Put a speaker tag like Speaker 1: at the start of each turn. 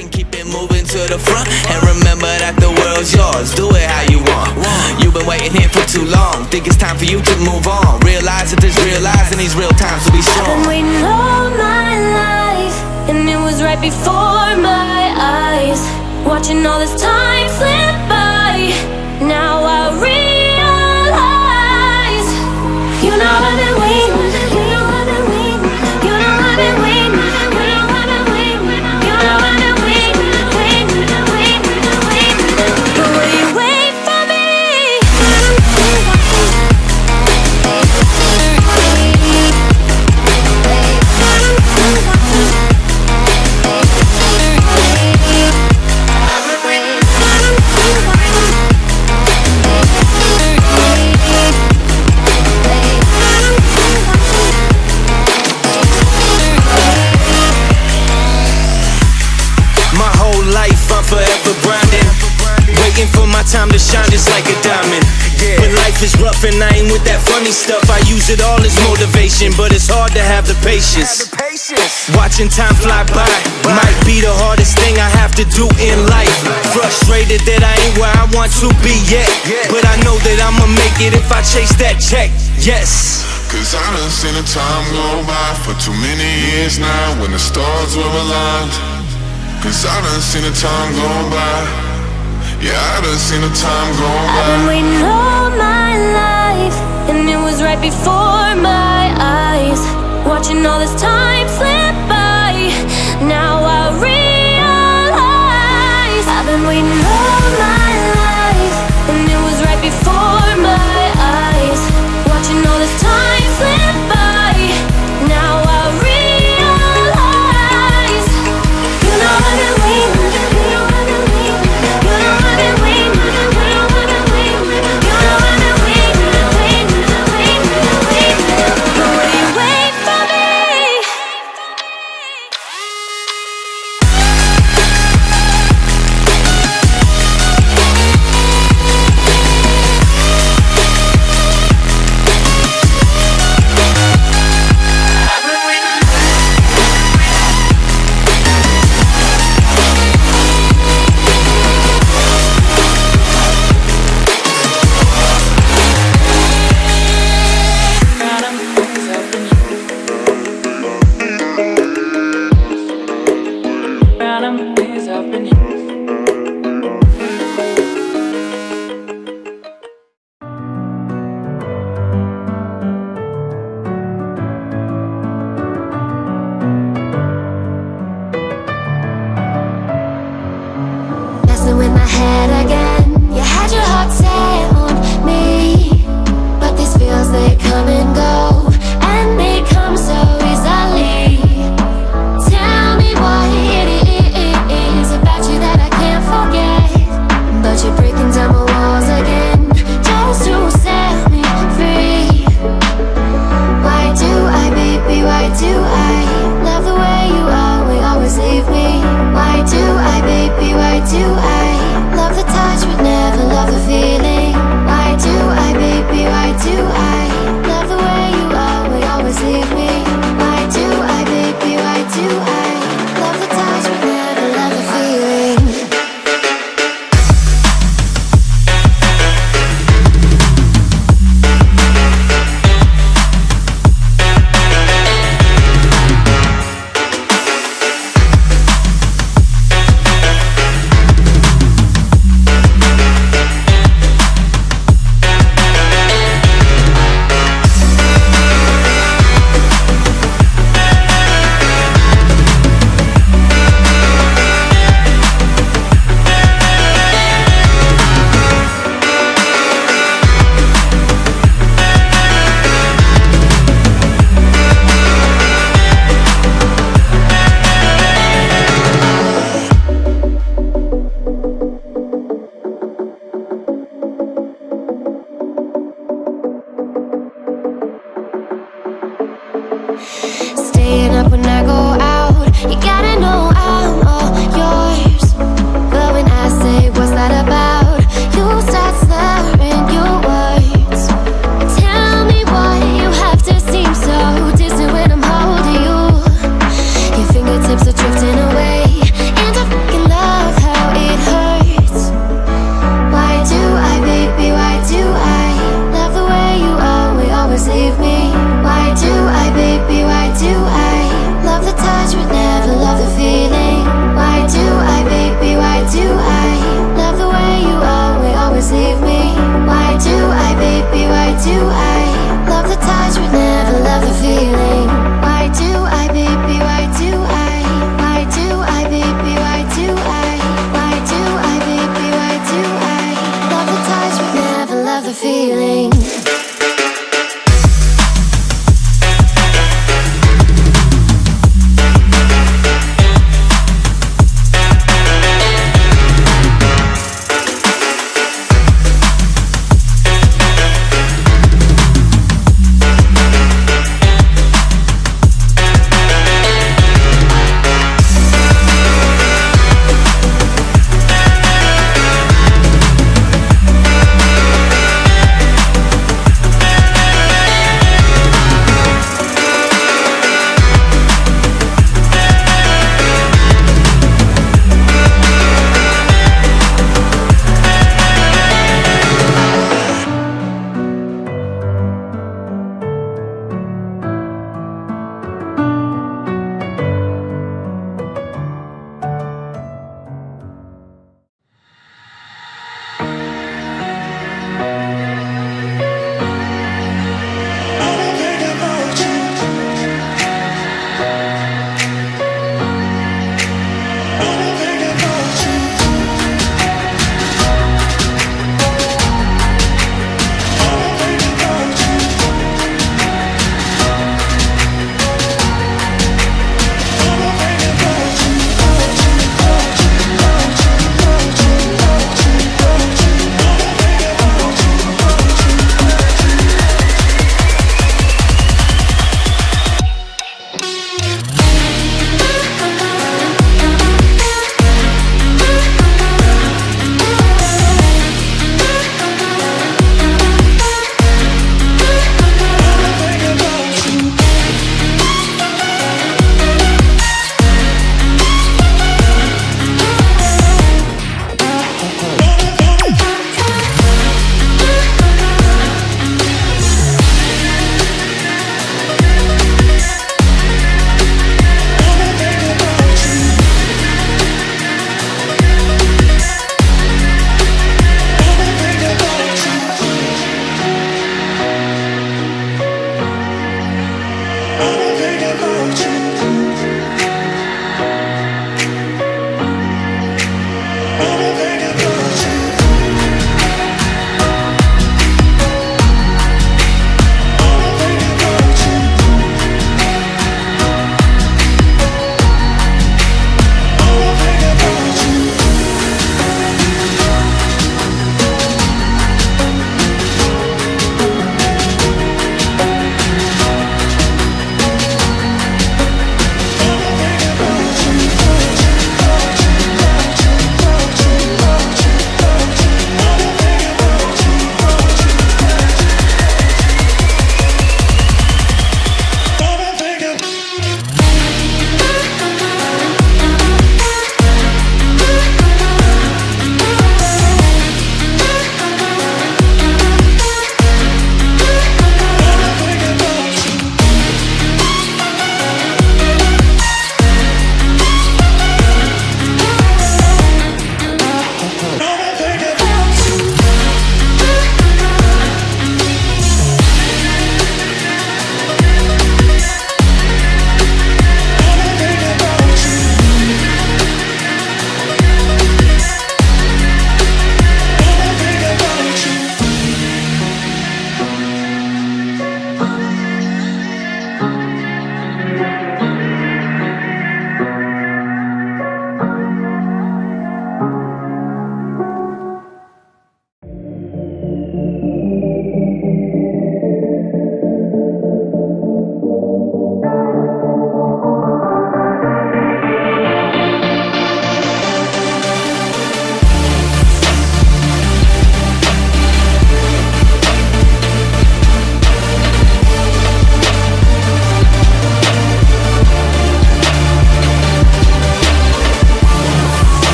Speaker 1: and keep it moving to the front. And remember that the world's yours. Do it how you want. You've been waiting here for too long. Think it's time for you to move on. Realize that there's real lies in these real times to be strong I've Been
Speaker 2: waiting all my life, and it was right before my eyes. Watching all this time slip
Speaker 1: just like a diamond. When life is rough and I ain't with that funny stuff, I use it all as motivation, but it's hard to have the patience. Watching time fly by might be the hardest thing I have to do in life. Frustrated that I ain't where I want to be yet, but I know that I'ma make it if I chase that check. Yes.
Speaker 3: Cause I done seen the time go by for too many years now when the stars were aligned. Cause I done seen the time go by. Yeah, I done seen the time go
Speaker 2: I've been waiting all my life, and it was right before my eyes. Watching all this time slip by. Now I realize I've been waiting all